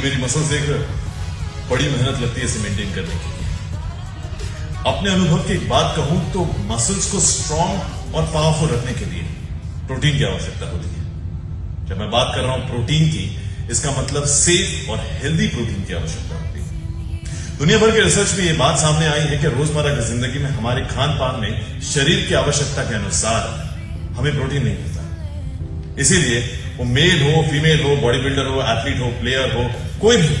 मेरी मसल्स देख रहे बड़ी मेहनत लगती है इसे मेंटेन करने के लिए। अपने अनुभव की एक बात कहूँ तो मसल्स को स्ट्रांग और पावरफुल रखने के लिए प्रोटीन की आवश्यकता होती है। जब मैं बात कर रहा हूँ प्रोटीन की, इसका मतलब सेफ़ और हेल्दी प्रोटीन की आवश्यकता होती है। दुनिया भर के रिसर्च में यह बात सामने आई है कि रोज़मर्रा की ज़िंदगी में हमारे खान पान में शरीर की आवश्यकता के अनुसार हमें प्रोटीन नहीं मिलता। इसीलिए वो मेल हो फीमेल हो बॉडी बिल्डर हो एथलीट हो प्लेयर हो, कोई भी,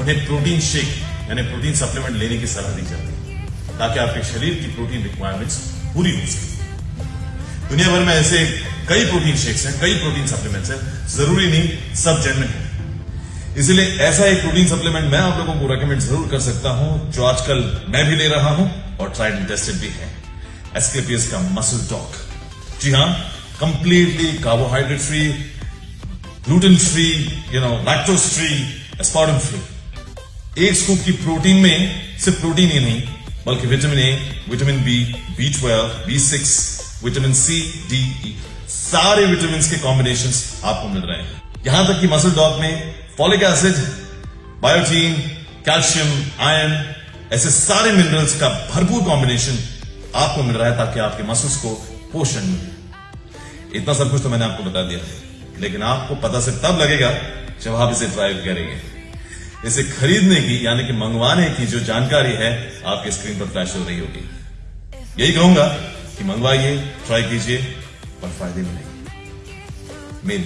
उन्हें प्रोटीन शेक यानी प्रोटीन सप्लीमेंट लेने की सलाह दी जाती है, ताकि आपके शरीर की प्रोटीन रिक्वायरमेंट्स पूरी हो सके। दुनिया भर में ऐसे कई प्रोटीन शेक्स हैं, कई प्रोटीन सप्लीमेंट्स हैं, ज़रूरी नहीं, सब जेनविन है। इसलिए ऐसा एक प्रोटीन सप्लीमेंट मैं आप लोगों को रेकमेंड ज़रूर कर सकता हूँ, जो आजकल मैं भी ले रहा हूँ, और ट्राइड एंड टेस्टेड भी है। एसकेपीएस का मसल टॉक जी हाँ completely carbohydrate free gluten free you know lactose free aspartame free एक स्कूप की प्रोटीन में सिर्फ़ प्रोटीन ही नहीं, बल्कि vitamin A vitamin B B twelve B six vitamin C D E सारे विटामिन के कॉम्बिनेशन आपको मिल रहे हैं। यहाँ तक कि मसल डॉग में folic acid biotin calcium iron ऐसे सारे मिनरल्स का भरपूर कॉम्बिनेशन आपको मिल रहा है ताकि आपके मसल्स को पोषण मिले। इतना सब कुछ तो मैंने आपको बता दिया। लेकिन आपको पता सिर्फ़ तब लगेगा जब आप इसे ड्राइव करेंगे। इसे खरीदने की, यानी कि मंगवाने की जो जानकारी है आपके स्क्रीन पर फ्लैश हो रही होगी। यही कहूँगा कि मंगवाइए ट्राई कीजिए और फ़ायदे मिलेंगे। मेन